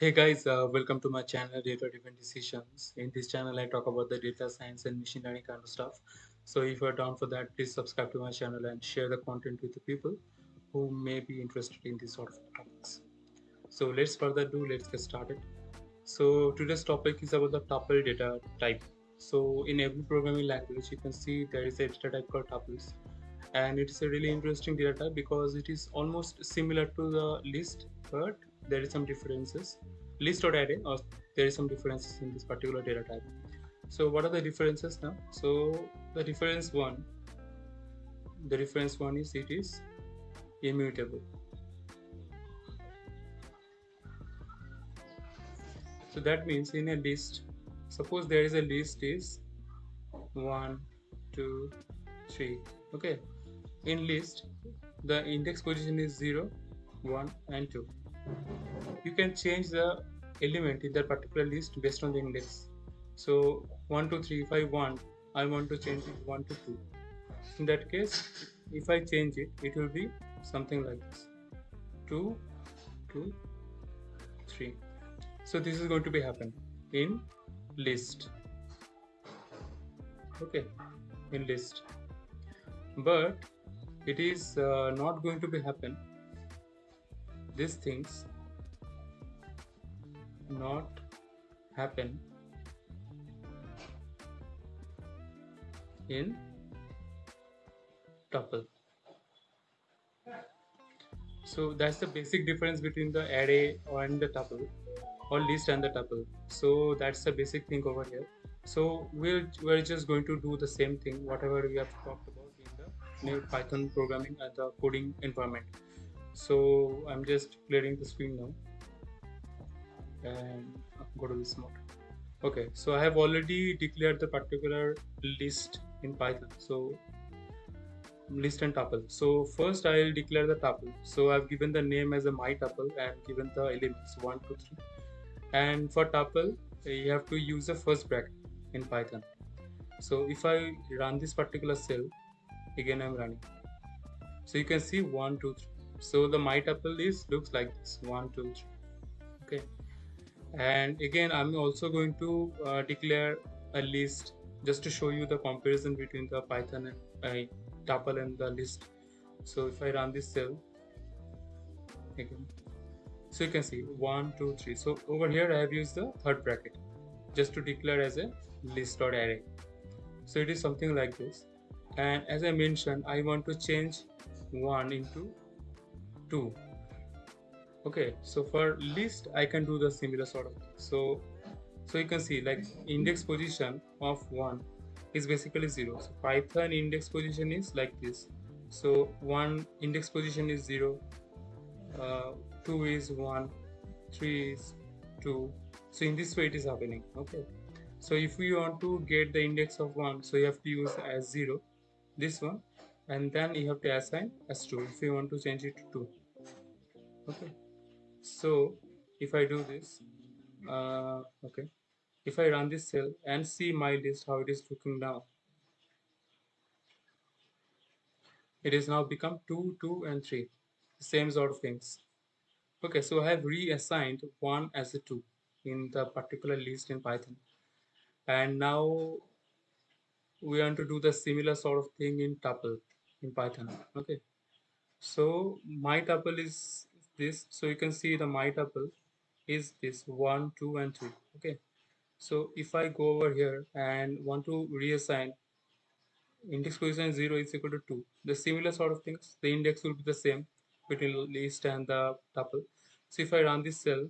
Hey guys, uh, welcome to my channel Data Driven Decisions. In this channel, I talk about the data science and machine learning kind of stuff. So if you're down for that, please subscribe to my channel and share the content with the people who may be interested in these sort of topics. So let's further do, let's get started. So today's topic is about the tuple data type. So in every programming language, you can see there is a data type called tuples and it is a really interesting data type because it is almost similar to the list but there is some differences. List or array or uh, there is some differences in this particular data type. So what are the differences now? So the difference one the difference one is it is immutable. So that means in a list suppose there is a list is one two three okay? In list the index position is 0 1 and 2 you can change the element in that particular list based on the index. So 1 2 3 if i want i want to change it 1 to 2 in that case if i change it it will be something like this. 2 2 3 so this is going to be happen in list. Okay in list. But it is uh, not going to be happen. These things not happen in tuple. So that's the basic difference between the array and the tuple or list and the tuple. So that's the basic thing over here. So we'll we're just going to do the same thing whatever we have talked about in the new Python programming at the coding environment. So I'm just clearing the screen now and go to this mode. Okay, so I have already declared the particular list in Python. So list and tuple. So first I'll declare the tuple. So I've given the name as a my tuple and given the elements one, two, three. And for tuple, you have to use the first bracket in Python. So if I run this particular cell, again I'm running so you can see one two three so the my tuple is looks like this one two three okay and again I'm also going to uh, declare a list just to show you the comparison between the Python and uh, tuple and the list. So if I run this cell again so you can see one two three. So over here I have used the third bracket just to declare as a list or array. So it is something like this. And as I mentioned I want to change 1 into 2 okay so for list I can do the similar sort of thing. so so you can see like index position of 1 is basically 0 so Python index position is like this. So 1 index position is 0 uh, 2 is 1 3 is 2 so in this way it is happening okay? So if we want to get the index of 1 so you have to use as 0 this one and then you have to assign as 2 if you want to change it to 2 okay so if i do this uh, okay. If i run this cell and see my list how it is looking now. It is now become 2 2 and 3 same sort of things. Okay so i have reassigned 1 as a 2 in the particular list in python. And now we want to do the similar sort of thing in tuple in python. Okay. So my tuple is this so you can see the my tuple is this one two and three okay? So if i go over here and want to reassign index position 0 is equal to 2 the similar sort of things the index will be the same between list and the tuple so if i run this cell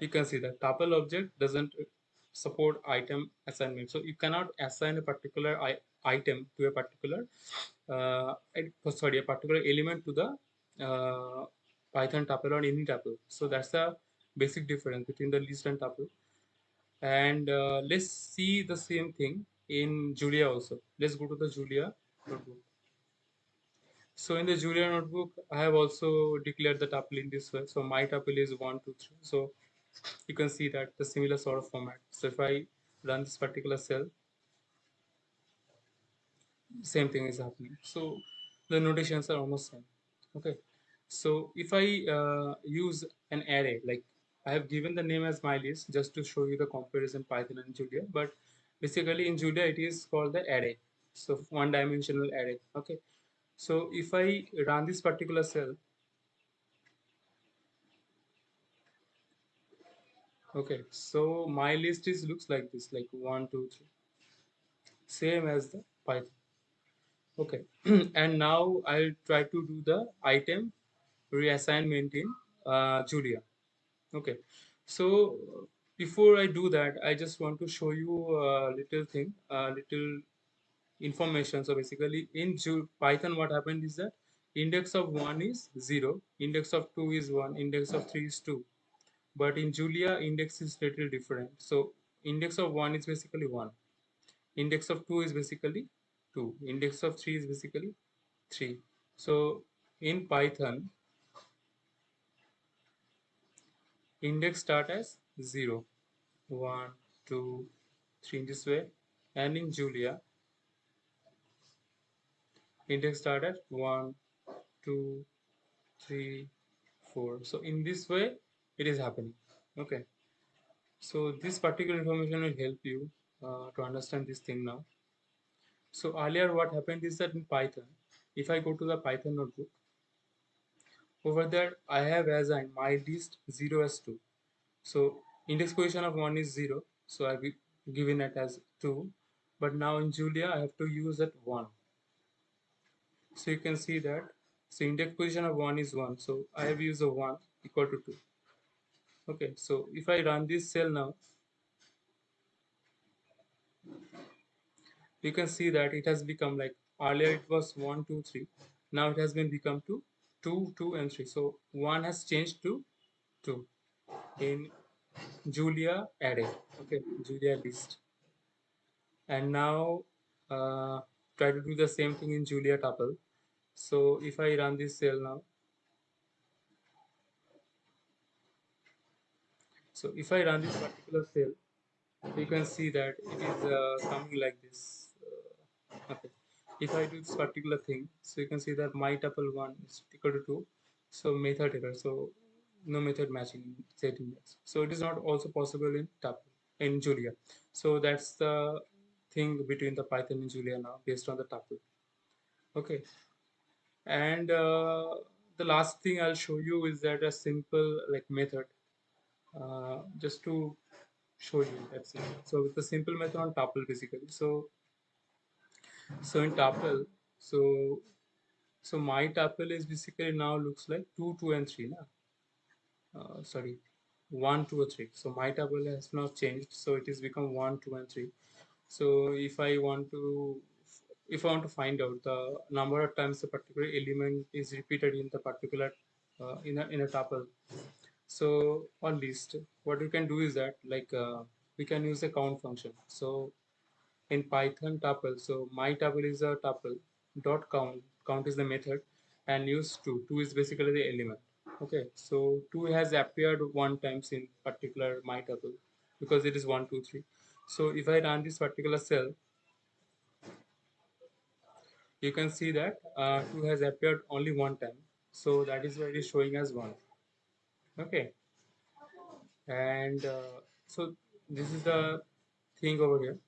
you can see that tuple object doesn't support item assignment. So you cannot assign a particular item to a particular, uh, sorry, a particular element to the uh, Python tuple or any tuple. So that's the basic difference between the list and tuple. And uh, let's see the same thing in Julia also. Let's go to the Julia notebook. So in the Julia notebook, I have also declared the tuple in this way. So my tuple is one, two, three. So you can see that the similar sort of format. So if I run this particular cell, same thing is happening. So the notations are almost same. Okay. So if I uh, use an array, like I have given the name as my list just to show you the comparison Python and Julia, but basically in Julia it is called the array. So one dimensional array. Okay. So if I run this particular cell, okay, so my list is looks like this, like one, two, three, same as the Python. Okay, and now I'll try to do the item reassignment in uh, Julia. Okay, so before I do that, I just want to show you a little thing, a little information. So basically in Ju Python, what happened is that index of 1 is 0, index of 2 is 1, index of 3 is 2. But in Julia, index is little different. So index of 1 is basically 1. Index of 2 is basically 2. Index of 3 is basically 3. So in Python, index start as 0, 1, 2, 3 in this way. And in Julia, index start at 1, 2, 3, 4. So in this way, it is happening. Okay. So this particular information will help you uh, to understand this thing now. So earlier what happened is that in Python, if I go to the Python notebook, over there I have as assigned my list 0 as 2. So index position of 1 is 0, so I've given it as 2. But now in Julia, I have to use that 1. So you can see that, so index position of 1 is 1, so I have used a 1 equal to 2. Okay, so if I run this cell now, you can see that it has become like earlier it was 1 2 3 now it has been become to 2 2 and 3 so 1 has changed to 2 in julia array. Okay julia list. And now uh, try to do the same thing in julia tuple. So if i run this cell now so if i run this particular cell you can see that it is uh, coming like this okay. If i do this particular thing so you can see that my tuple 1 is equal to 2 so method error so no method matching set index. So it is not also possible in tuple in julia. So that's the thing between the python and julia now based on the tuple. Okay. And uh, the last thing i'll show you is that a simple like method uh, just to show you that's it. So with the simple method on tuple basically. So so in tuple so so my tuple is basically now looks like 2 2 and 3 na? Uh, sorry 1 2 or 3 so my tuple has now changed so it has become 1 2 and 3 so if i want to if i want to find out the number of times a particular element is repeated in the particular uh, in a in a tuple so on list what you can do is that like uh, we can use a count function so in Python tuple. So my tuple is a tuple dot count. Count is the method and use two. Two is basically the element. Okay, so two has appeared one times in particular my tuple because it is one, two, three. So if I run this particular cell, you can see that uh, 2 has appeared only one time. So that is why it is showing as 1. Okay. And uh, so this is the thing over here.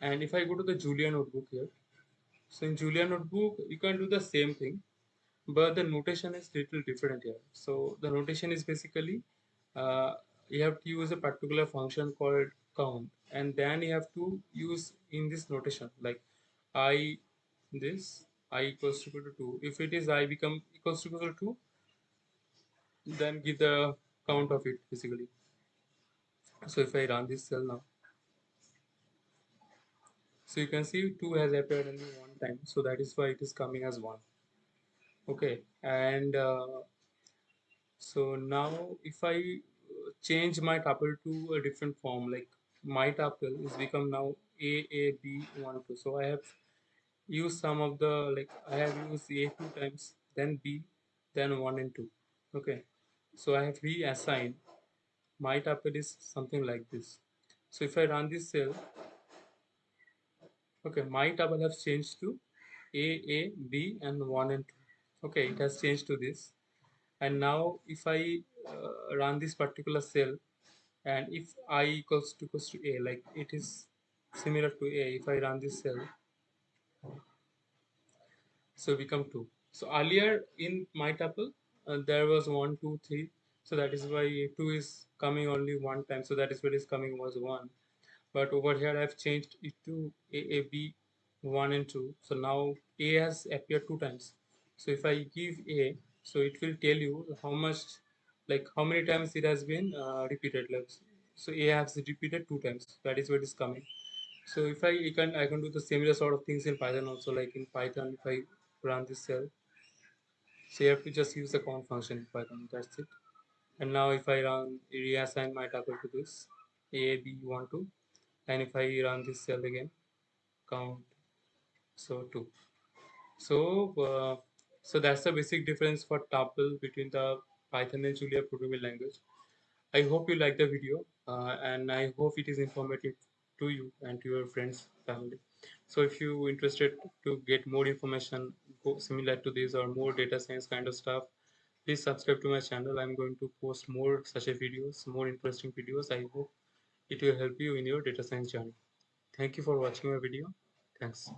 And if I go to the Julia notebook here so in Julia notebook you can do the same thing but the notation is little different here. So the notation is basically uh, you have to use a particular function called count and then you have to use in this notation like i this i equals to to 2 if it is i become equals to equal to 2 then give the count of it basically. So if i run this cell now. So you can see 2 has appeared only one time. So that is why it is coming as 1 okay. And uh, so now if I change my tuple to a different form like my tuple is become now a a b 1 2 so I have used some of the like I have used a two times then b then 1 and 2 okay so I have reassigned my tuple is something like this. So if I run this cell okay my tuple has changed to a a b and 1 and 2 okay it has changed to this. And now if I uh, run this particular cell and if i equals to equals to a like it is similar to a if I run this cell so become 2 so earlier in my tuple uh, there was 1 2 3 so that is why 2 is coming only one time. So that is what is coming was 1 but over here I've changed it to a, a b 1 and 2 so now a has appeared two times. So if I give a so it will tell you how much like how many times it has been uh, repeated. Like so a has repeated two times. That is what is coming. So if I, I can I can do the similar sort of things in Python also like in Python if I run this cell so you have to just use the count function in Python that's it. And now if I run reassign my tuple to this a b 1 2 and if I run this cell again count so 2 so uh, so that's the basic difference for tuple between the Python and Julia programming language. I hope you like the video uh, and I hope it is informative to you and to your friends family. So if you interested to get more information similar to this or more data science kind of stuff please subscribe to my channel. I'm going to post more such a videos more interesting videos. I hope it will help you in your data science journey. Thank you for watching my video. Thanks